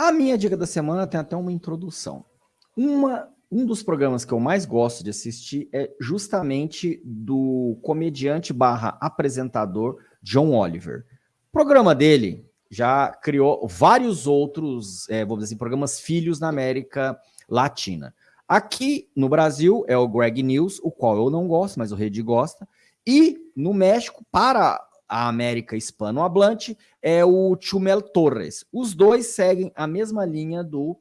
A minha dica da semana tem até uma introdução. Uma, um dos programas que eu mais gosto de assistir é justamente do comediante barra apresentador John Oliver. O programa dele já criou vários outros, é, vamos dizer assim, programas filhos na América Latina. Aqui no Brasil é o Greg News, o qual eu não gosto, mas o Rede gosta. E no México, para a América hispanohablante, é o Chumel Torres. Os dois seguem a mesma linha do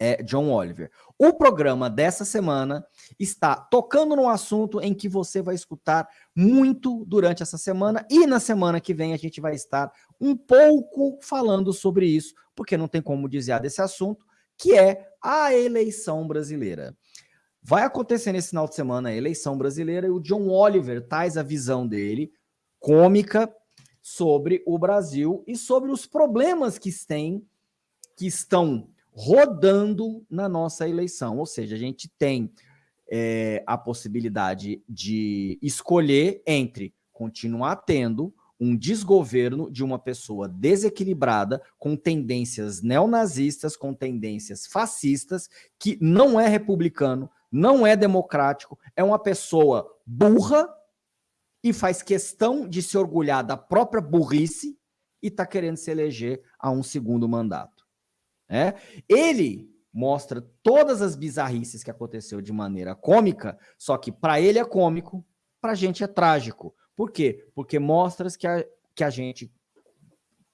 é, John Oliver. O programa dessa semana está tocando num assunto em que você vai escutar muito durante essa semana e na semana que vem a gente vai estar um pouco falando sobre isso, porque não tem como desviar desse assunto, que é a eleição brasileira. Vai acontecer nesse final de semana a eleição brasileira e o John Oliver traz a visão dele cômica sobre o Brasil e sobre os problemas que tem, que estão rodando na nossa eleição. Ou seja, a gente tem é, a possibilidade de escolher entre continuar tendo um desgoverno de uma pessoa desequilibrada, com tendências neonazistas, com tendências fascistas, que não é republicano, não é democrático, é uma pessoa burra, e faz questão de se orgulhar da própria burrice e está querendo se eleger a um segundo mandato. É? Ele mostra todas as bizarrices que aconteceu de maneira cômica, só que para ele é cômico, para a gente é trágico. Por quê? Porque mostra que a, que a gente,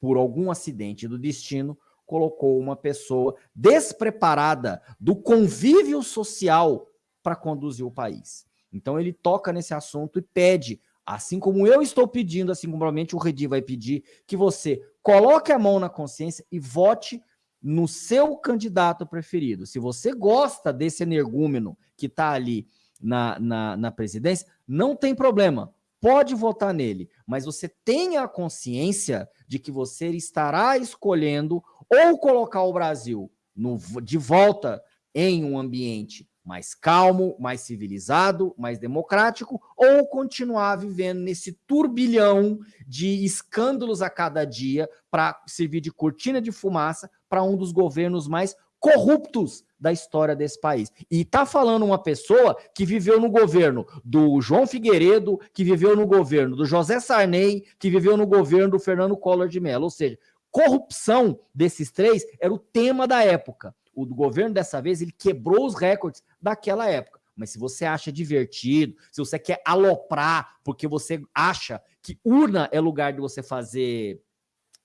por algum acidente do destino, colocou uma pessoa despreparada do convívio social para conduzir o país. Então ele toca nesse assunto e pede Assim como eu estou pedindo, assim como provavelmente o Redi vai pedir, que você coloque a mão na consciência e vote no seu candidato preferido. Se você gosta desse energúmeno que está ali na, na, na presidência, não tem problema, pode votar nele, mas você tenha a consciência de que você estará escolhendo ou colocar o Brasil no, de volta em um ambiente mais calmo, mais civilizado, mais democrático, ou continuar vivendo nesse turbilhão de escândalos a cada dia para servir de cortina de fumaça para um dos governos mais corruptos da história desse país. E tá falando uma pessoa que viveu no governo do João Figueiredo, que viveu no governo do José Sarney, que viveu no governo do Fernando Collor de Mello. Ou seja, corrupção desses três era o tema da época o governo dessa vez, ele quebrou os recordes daquela época. Mas se você acha divertido, se você quer aloprar, porque você acha que urna é lugar de você fazer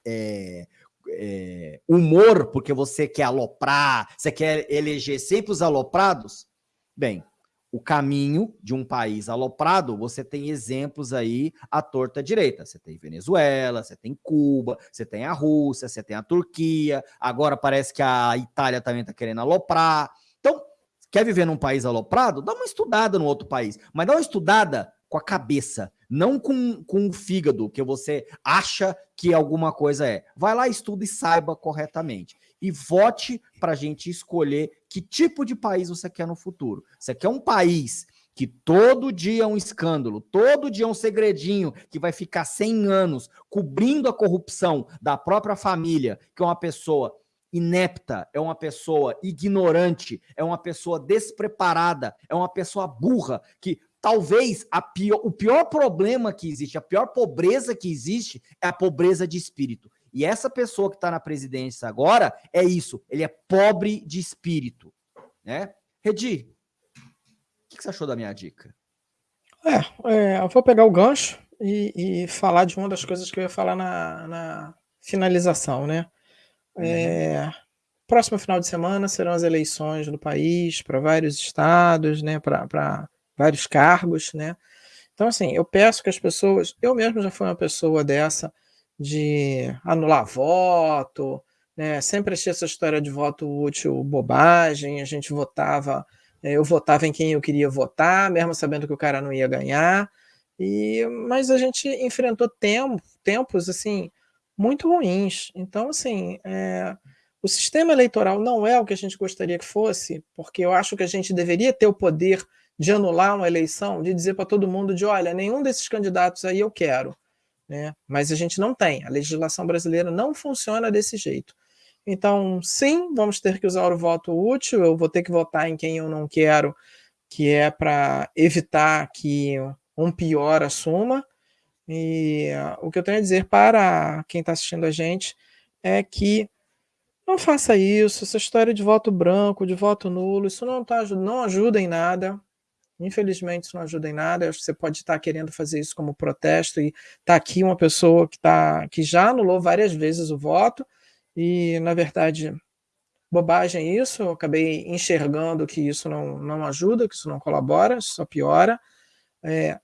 é, é, humor, porque você quer aloprar, você quer eleger sempre os aloprados, bem, o caminho de um país aloprado, você tem exemplos aí à torta direita. Você tem Venezuela, você tem Cuba, você tem a Rússia, você tem a Turquia, agora parece que a Itália também está querendo aloprar. Quer viver num país aloprado? Dá uma estudada no outro país, mas dá uma estudada com a cabeça, não com, com o fígado, que você acha que alguma coisa é. Vai lá, estuda e saiba corretamente e vote para a gente escolher que tipo de país você quer no futuro. Você quer um país que todo dia é um escândalo, todo dia é um segredinho que vai ficar 100 anos cobrindo a corrupção da própria família, que é uma pessoa inepta, é uma pessoa ignorante, é uma pessoa despreparada, é uma pessoa burra, que talvez pior, o pior problema que existe, a pior pobreza que existe é a pobreza de espírito. E essa pessoa que está na presidência agora é isso, ele é pobre de espírito. Né? Redi, o que, você achou da minha dica? É, é, eu vou pegar o gancho e, e, falar de uma das coisas que eu ia falar na, na finalização, né? É, próximo final de semana serão as eleições no país para vários estados, né? Para vários cargos, né? Então, assim, eu peço que as pessoas. Eu mesmo já fui uma pessoa dessa de anular voto, né? Sempre achei essa história de voto útil bobagem, a gente votava, eh, eu votava em quem eu queria votar, mesmo sabendo que o cara não ia ganhar, e, mas a gente enfrentou tempo, tempos, assim, muito ruins. Então, assim, é, o sistema eleitoral não é o que a gente gostaria que fosse, porque eu acho que a gente deveria ter o poder de anular uma eleição, de dizer para todo mundo de, olha, nenhum desses candidatos aí eu quero né? mas a gente não tem. A legislação brasileira não funciona desse jeito. Então, sim, vamos ter que usar o voto útil, eu vou ter que votar em quem eu não quero, que é para evitar que um pior assuma. E uh, o que eu tenho a dizer para quem está assistindo a gente é que não faça isso, essa história de voto branco, de voto nulo, isso não, tá, não ajuda em nada. Infelizmente, isso não ajuda em nada. Acho que você pode estar querendo fazer isso como protesto e está aqui uma pessoa que, tá, que já anulou várias vezes o voto e, na verdade, bobagem isso. Eu acabei enxergando que isso não, não ajuda, que isso não colabora, só piora. É,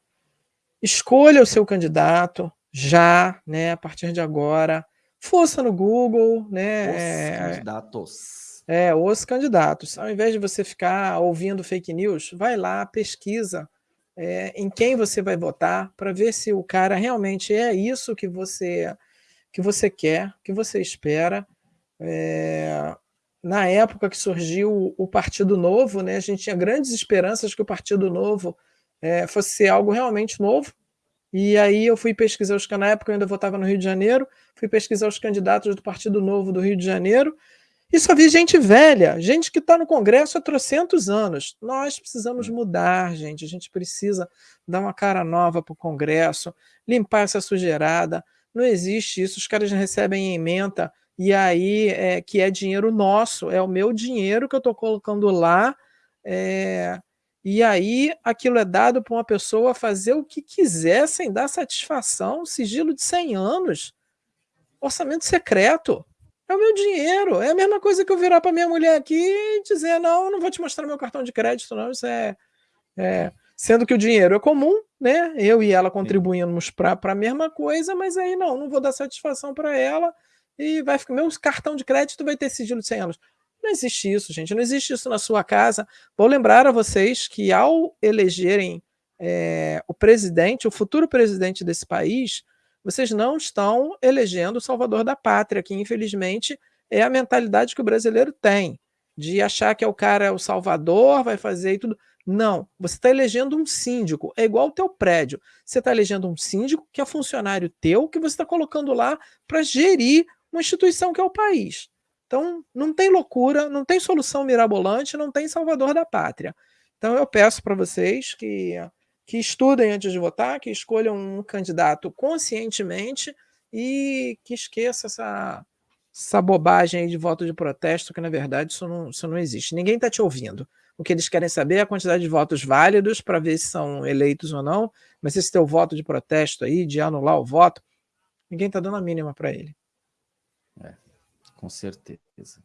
escolha o seu candidato já, né, a partir de agora. Força no Google, né? Os é, candidatos é, os candidatos. Ao invés de você ficar ouvindo fake news, vai lá, pesquisa é, em quem você vai votar para ver se o cara realmente é isso que você que você quer, que você espera. É, na época que surgiu o Partido Novo, né, a gente tinha grandes esperanças que o Partido Novo é, fosse ser algo realmente novo. E aí eu fui pesquisar os na época eu ainda votava no Rio de Janeiro, fui pesquisar os candidatos do Partido Novo do Rio de Janeiro e só vi gente velha, gente que está no Congresso há trocentos anos. Nós precisamos mudar, gente. A gente precisa dar uma cara nova para o Congresso, limpar essa sujeirada. Não existe isso. Os caras recebem emenda e aí é, que é dinheiro nosso, é o meu dinheiro que eu estou colocando lá. É, e aí aquilo é dado para uma pessoa fazer o que quiser sem dar satisfação, sigilo de 100 anos, orçamento secreto. É o meu dinheiro. É a mesma coisa que eu virar para minha mulher aqui e dizer: não, não vou te mostrar meu cartão de crédito, não. Isso é. é... Sendo que o dinheiro é comum, né? Eu e ela contribuímos para a mesma coisa, mas aí não, não vou dar satisfação para ela e vai ficar. Meu cartão de crédito vai ter sigilo de 100 anos. Não existe isso, gente. Não existe isso na sua casa. Vou lembrar a vocês que ao elegerem é, o presidente, o futuro presidente desse país, vocês não estão elegendo o salvador da pátria, que infelizmente é a mentalidade que o brasileiro tem, de achar que é o cara o salvador, vai fazer e tudo. Não, você está elegendo um síndico, é igual o teu prédio. Você está elegendo um síndico que é funcionário teu, que você está colocando lá para gerir uma instituição que é o país. Então, não tem loucura, não tem solução mirabolante, não tem salvador da pátria. Então, eu peço para vocês que que estudem antes de votar, que escolham um candidato conscientemente e que esqueça essa, essa bobagem de voto de protesto, que na verdade isso não, isso não existe. Ninguém está te ouvindo. O que eles querem saber é a quantidade de votos válidos para ver se são eleitos ou não, mas esse teu voto de protesto aí, de anular o voto, ninguém está dando a mínima para ele. É, com certeza.